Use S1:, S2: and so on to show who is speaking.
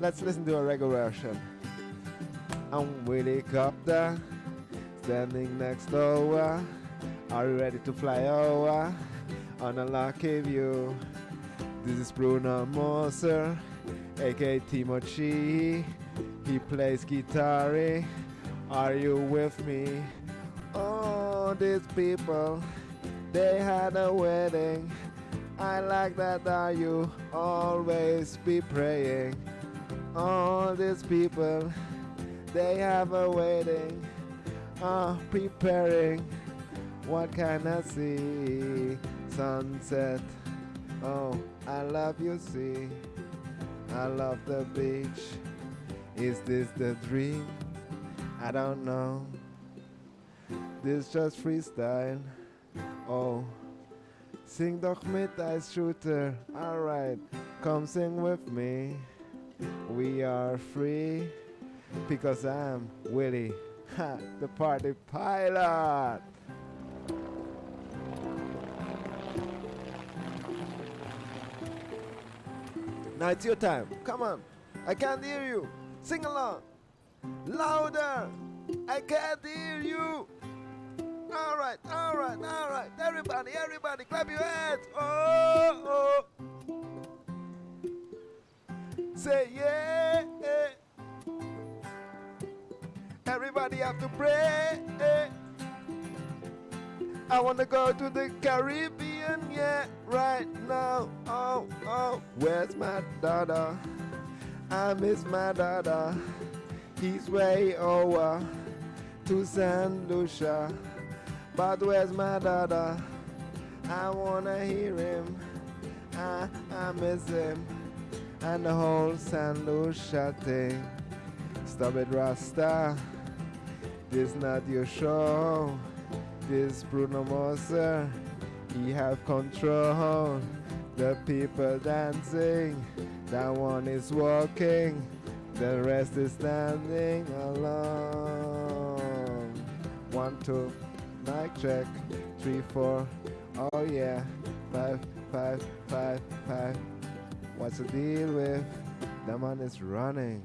S1: Let's listen to a reggae version. I'm Willie Copter, standing next door. Are you ready to fly over on a lucky view? This is Bruno Moser, aka Timochi. He plays guitar. Are you with me? Oh, these people, they had a wedding. I like that. Are you always be praying? All these people, they have a wedding. Uh, preparing. What can I see? Sunset. Oh, I love you, see. I love the beach. Is this the dream? I don't know. This just freestyle. Oh, sing doch mit als Shooter. Alright, come sing with me. We are free because I'm Willie, ha, the party pilot. Now it's your time. Come on. I can't hear you. Sing along. Louder. I can't hear you. All right, all right, all right. Everybody, everybody, clap your hands. Oh, oh. Say yeah. Everybody have to pray. I wanna go to the Caribbean, yeah, right now. Oh, oh, where's my daughter? I miss my daughter. He's way over to San Lucia. But where's my daughter? I wanna hear him. I, I miss him. And the whole San Lucia thing. Stop it, Rasta. This not your show. This Bruno Moser. He have control. The people dancing. That one is walking. The rest is standing alone. One, two, mic check. Three, four. Oh yeah. Five, five, five, five. What's the deal with? That man is running.